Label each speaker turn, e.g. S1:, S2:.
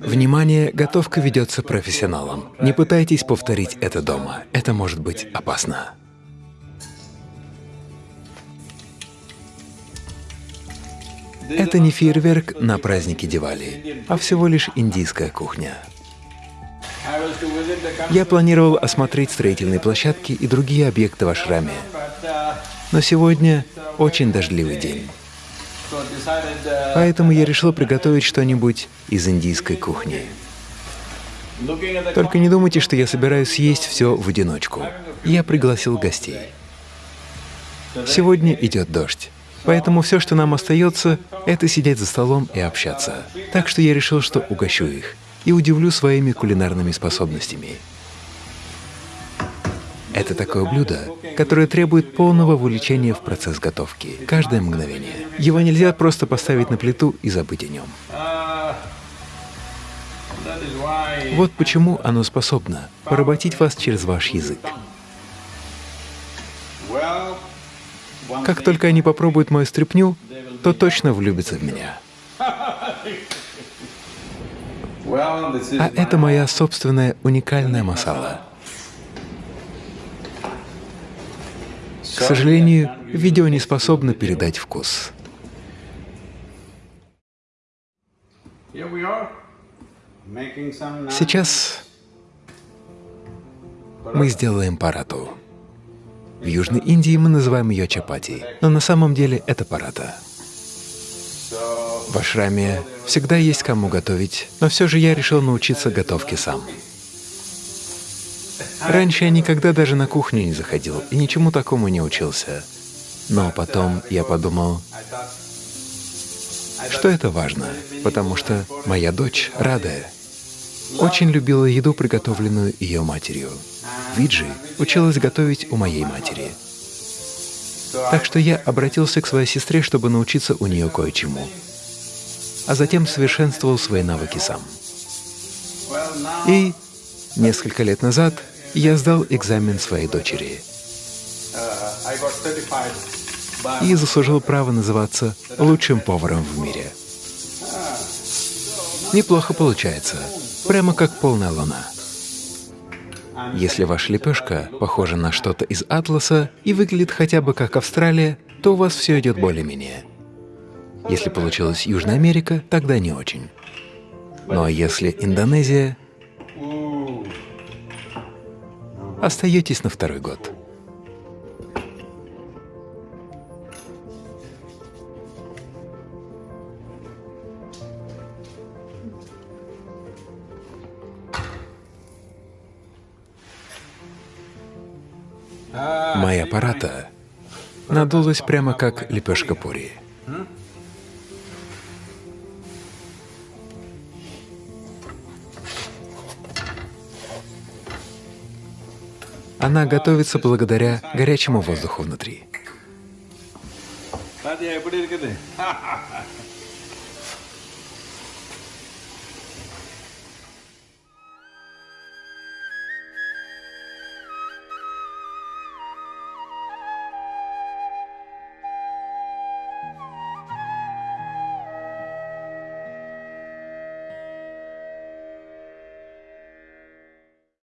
S1: Внимание, готовка ведется профессионалом. Не пытайтесь повторить это дома, это может быть опасно. Это не фейерверк на празднике Дивали, а всего лишь индийская кухня. Я планировал осмотреть строительные площадки и другие объекты в ашраме, но сегодня очень дождливый день. Поэтому я решил приготовить что-нибудь из индийской кухни. Только не думайте, что я собираюсь съесть все в одиночку. Я пригласил гостей. Сегодня идет дождь, поэтому все, что нам остается, это сидеть за столом и общаться. Так что я решил, что угощу их и удивлю своими кулинарными способностями. Это такое блюдо, которое требует полного вовлечения в процесс готовки, каждое мгновение. Его нельзя просто поставить на плиту и забыть о нем. Вот почему оно способно поработить вас через ваш язык. Как только они попробуют мою стряпню, то точно влюбятся в меня. А это моя собственная уникальная масала. К сожалению, видео не способно передать вкус. Сейчас мы сделаем парату. В Южной Индии мы называем ее чапати, но на самом деле это парата. В ашраме всегда есть кому готовить, но все же я решил научиться готовке сам. Раньше я никогда даже на кухню не заходил и ничему такому не учился. Но потом я подумал, что это важно, потому что моя дочь, Радая, очень любила еду, приготовленную ее матерью. Виджи училась готовить у моей матери. Так что я обратился к своей сестре, чтобы научиться у нее кое-чему, а затем совершенствовал свои навыки сам. И несколько лет назад я сдал экзамен своей дочери и заслужил право называться лучшим поваром в мире. Неплохо получается, прямо как полная луна. Если ваша лепешка похожа на что-то из атласа и выглядит хотя бы как Австралия, то у вас все идет более-менее. Если получилась Южная Америка, тогда не очень. А если Индонезия, остаетесь на второй год. Моя аппарата надулась прямо как лепешка пури. Она готовится благодаря горячему воздуху внутри.